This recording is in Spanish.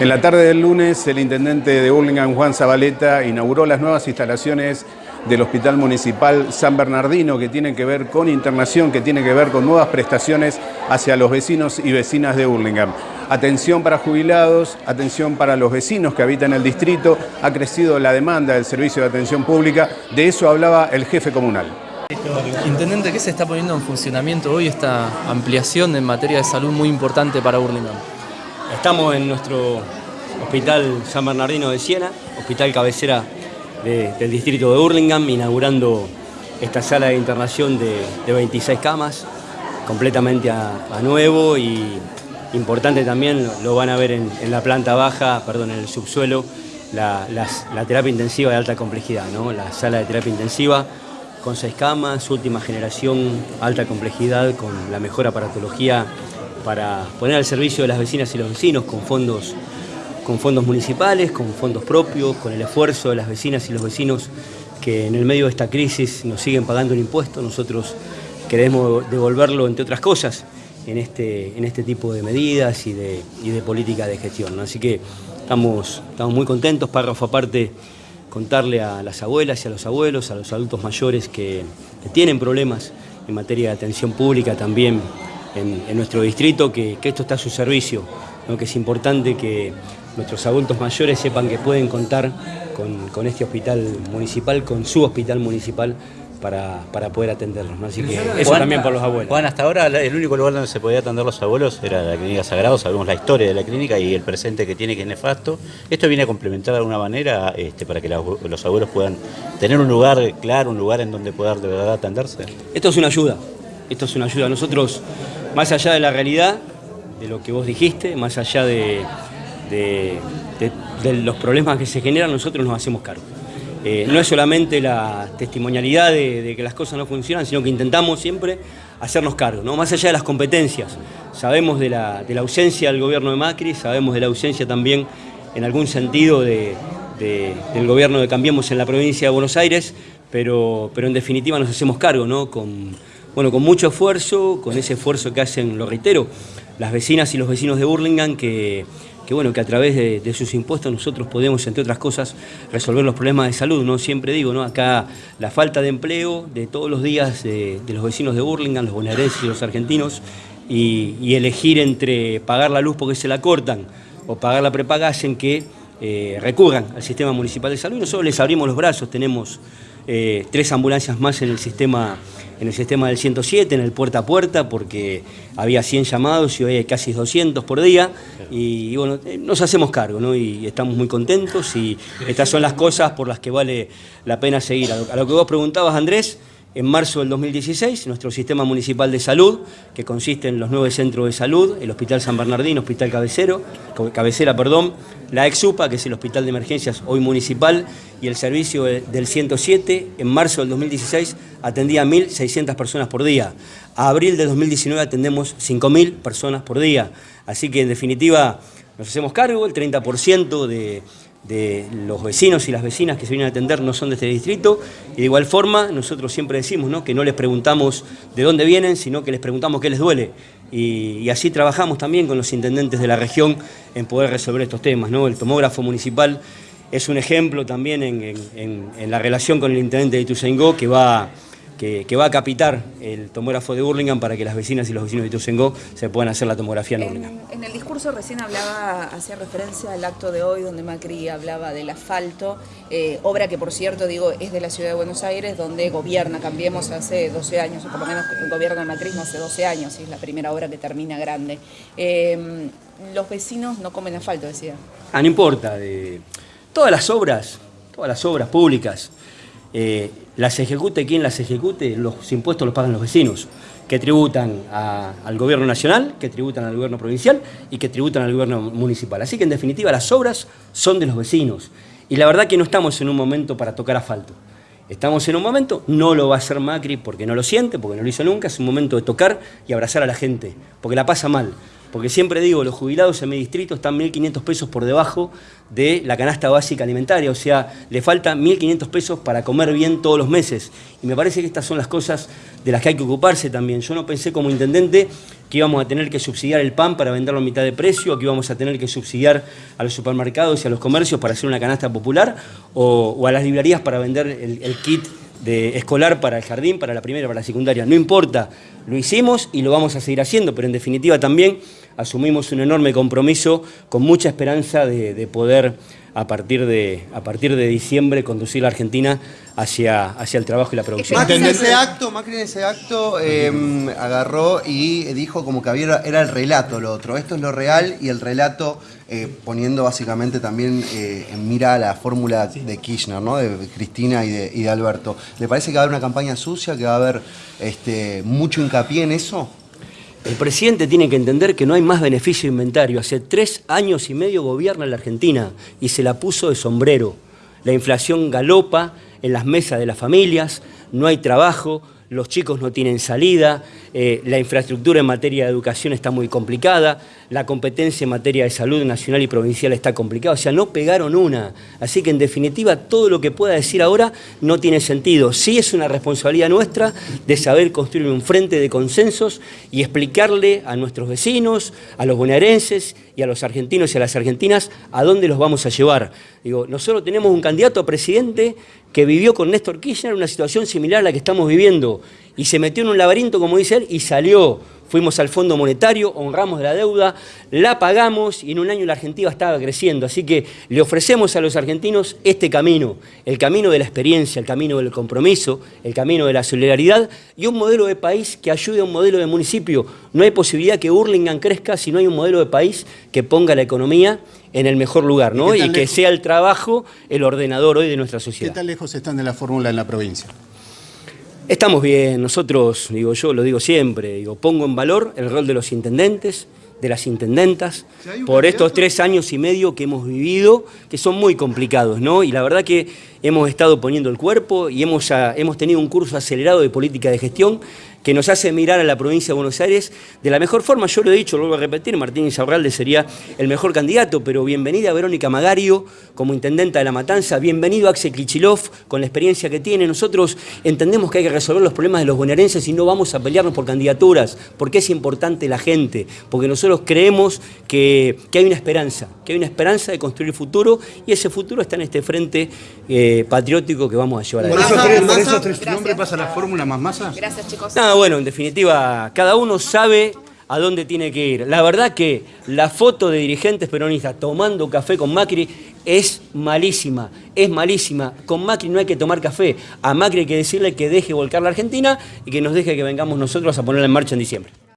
En la tarde del lunes, el intendente de Burlingame, Juan Zabaleta, inauguró las nuevas instalaciones del Hospital Municipal San Bernardino, que tienen que ver con internación, que tienen que ver con nuevas prestaciones hacia los vecinos y vecinas de Burlingame. Atención para jubilados, atención para los vecinos que habitan el distrito, ha crecido la demanda del servicio de atención pública, de eso hablaba el jefe comunal. Intendente, ¿qué se está poniendo en funcionamiento hoy esta ampliación en materia de salud muy importante para Burlingame? Estamos en nuestro Hospital San Bernardino de Siena, hospital cabecera del distrito de Burlingame, inaugurando esta sala de internación de, 26 camas, completamente a, nuevo y importante también, lo van a ver en, la planta baja, perdón, en el subsuelo, la, terapia intensiva de alta complejidad, ¿no? la sala de terapia intensiva con seis camas, última generación, alta complejidad, con la mejor aparatología para poner al servicio de las vecinas y los vecinos con fondos, con fondos municipales, con fondos propios, con el esfuerzo de las vecinas y los vecinos que en el medio de esta crisis nos siguen pagando el impuesto. Nosotros queremos devolverlo, entre otras cosas, en este, en este tipo de medidas y de, de política de gestión. Así que estamos, estamos muy contentos, párrafo aparte, contarle a las abuelas y a los abuelos, a los adultos mayores que tienen problemas en materia de atención pública también en, nuestro distrito, que, esto está a su servicio, que es importante que nuestros adultos mayores sepan que pueden contar con, este hospital municipal, con su hospital municipal, para, poder atenderlos. Así que eso también por los abuelos. Juan, hasta ahora el único lugar donde se podía atender los abuelos era la clínica Sagrado, sabemos la historia de la clínica y el presente que tiene que es nefasto. Esto viene a complementar de alguna manera este, para que los abuelos puedan tener un lugar claro, un lugar en donde poder de verdad atenderse. Esto es una ayuda, esto es una ayuda. Nosotros más allá de la realidad, de lo que vos dijiste, más allá de, los problemas que se generan, nosotros nos hacemos cargo. Eh, no es solamente la testimonialidad de, que las cosas no funcionan, sino que intentamos siempre hacernos cargo, ¿no? más allá de las competencias. Sabemos de la, ausencia del gobierno de Macri, sabemos de la ausencia también, en algún sentido, del gobierno de Cambiemos en la provincia de Buenos Aires, pero, pero en definitiva nos hacemos cargo, ¿no? Con, bueno, con mucho esfuerzo, con ese esfuerzo que hacen, lo reitero, las vecinas y los vecinos de Burlingame, que, bueno, que a través de, sus impuestos nosotros podemos, entre otras cosas, resolver los problemas de salud. ¿no? Siempre digo, ¿no? acá la falta de empleo de todos los días de, los vecinos de Burlingame, los bonaerenses y los argentinos, y, elegir entre pagar la luz porque se la cortan o pagar la prepaga hacen que eh, recurran al sistema municipal de salud. Nosotros les abrimos los brazos, tenemos eh, tres ambulancias más en el sistema en el sistema del 107, en el puerta a puerta, porque había 100 llamados y hoy hay casi 200 por día. Y, bueno, eh, nos hacemos cargo, ¿no? Y estamos muy contentos y estas son las cosas por las que vale la pena seguir. a lo que vos preguntabas, Andrés, en marzo del 2016, nuestro sistema municipal de salud, que consiste en los nueve centros de salud, el Hospital San Bernardino, Hospital Cabecero, Cabecera, perdón, la EXUPA, que es el Hospital de Emergencias hoy municipal, y el servicio del 107, en marzo del 2016 atendía a 1.600 personas por día. A abril de 2019 atendemos 5.000 personas por día. Así que en definitiva nos hacemos cargo, el 30% de de los vecinos y las vecinas que se vienen a atender no son de este distrito y de igual forma nosotros siempre decimos ¿no? que no les preguntamos de dónde vienen, sino que les preguntamos qué les duele y, así trabajamos también con los intendentes de la región en poder resolver estos temas. ¿no? El tomógrafo municipal es un ejemplo también en, la relación con el intendente de Ituzaingó que va que, va a capitar el tomógrafo de Burlingame para que las vecinas y los vecinos de Ituzaingó se puedan hacer la tomografía en, en En el discurso recién hablaba, hacía referencia al acto de hoy donde Macri hablaba del asfalto, eh, obra que por cierto digo es de la ciudad de Buenos Aires donde gobierna, cambiemos hace 12 años, o por lo menos el gobierno macrismo hace 12 años, y es la primera obra que termina grande. Eh, los vecinos no comen asfalto, decía. Ah, no importa, de todas las obras, todas las obras públicas, eh, las ejecute quien las ejecute, los impuestos los pagan los vecinos, que tributan al gobierno nacional, que tributan al gobierno provincial y que tributan al gobierno municipal. Así que en definitiva las obras son de los vecinos. Y la verdad que no estamos en un momento para tocar asfalto. Estamos en un momento, no lo va a hacer Macri porque no lo siente, porque no lo hizo nunca, es un momento de tocar y abrazar a la gente, porque la pasa mal Porque siempre digo, los jubilados en mi distrito están 1.500 pesos por debajo de la canasta básica alimentaria, o sea, le faltan 1.500 pesos para comer bien todos los meses. Y me parece que estas son las cosas de las que hay que ocuparse también. Yo no pensé como intendente que íbamos a tener que subsidiar el pan para venderlo a mitad de precio, que íbamos a tener que subsidiar a los supermercados y a los comercios para hacer una canasta popular, o, a las librerías para vender el kit de escolar para el jardín, para la primera, para la secundaria. No importa, lo hicimos y lo vamos a seguir haciendo, pero en definitiva también asumimos un enorme compromiso con mucha esperanza de, de poder a partir de, a partir de diciembre conducir la Argentina hacia, hacia el trabajo y la producción. Macri en ese acto, Macri en ese acto eh, agarró y dijo como que había, era el relato lo otro. Esto es lo real y el relato eh, poniendo básicamente también eh, en mira la fórmula de Kirchner, ¿no? de Cristina y de, y de, Alberto. ¿Le parece que va a haber una campaña sucia, que va a haber este, mucho hincapié en eso? El presidente tiene que entender que no hay más beneficio inventario. Hace tres años y medio gobierna la Argentina y se la puso de sombrero. La inflación galopa en las mesas de las familias, no hay trabajo, los chicos no tienen salida, eh, la infraestructura en materia de educación está muy complicada, la competencia en materia de salud nacional y provincial está complicada, o sea, no pegaron una. Así que en definitiva todo lo que pueda decir ahora no tiene sentido. Sí es una responsabilidad nuestra de saber construir un frente de consensos y explicarle a nuestros vecinos, a los bonaerenses y a los argentinos y a las argentinas a dónde los vamos a llevar. Digo, nosotros tenemos un candidato a presidente que vivió con Néstor Kirchner una situación similar a la que estamos viviendo y se metió en un laberinto, como dice él, y salió. Fuimos al Fondo Monetario, honramos la deuda, la pagamos y en un año la Argentina estaba creciendo. Así que le ofrecemos a los argentinos este camino, el camino de la experiencia, el camino del compromiso, el camino de la solidaridad y un modelo de país que ayude a un modelo de municipio. No hay posibilidad que Burlingame crezca si no hay un modelo de país que ponga la economía en el mejor lugar, ¿no? Y, y que sea el trabajo el ordenador hoy de nuestra sociedad. ¿Qué tan lejos están de la fórmula en la provincia? Estamos bien, nosotros, digo yo, lo digo siempre, digo, pongo en valor el rol de los intendentes, de las intendentas, por estos tres años y medio que hemos vivido, que son muy complicados, ¿no? Y la verdad que hemos estado poniendo el cuerpo y hemos, hemos tenido un curso acelerado de política de gestión que nos hace mirar a la provincia de Buenos Aires de la mejor forma. Yo lo he dicho, lo vuelvo a repetir, Martín Insaurralde sería el mejor candidato, pero bienvenida a Verónica Magario como intendenta de La Matanza, bienvenido a Axel Klichilov con la experiencia que tiene. Nosotros entendemos que hay que resolver los problemas de los bonaerenses y no vamos a pelearnos por candidaturas, porque es importante la gente, porque nosotros creemos que, que hay una esperanza, que hay una esperanza de construir futuro y ese futuro está en este frente eh, patriótico que vamos a llevar ¿Por adelante. esos tres, por esos tres nombres pasa la fórmula más masa? Gracias, chicos. No, bueno, en definitiva, cada uno sabe a dónde tiene que ir. La verdad que la foto de dirigentes peronistas tomando café con Macri es malísima, es malísima. Con Macri no hay que tomar café. A Macri hay que decirle que deje volcar la Argentina y que nos deje que vengamos nosotros a ponerla en marcha en diciembre.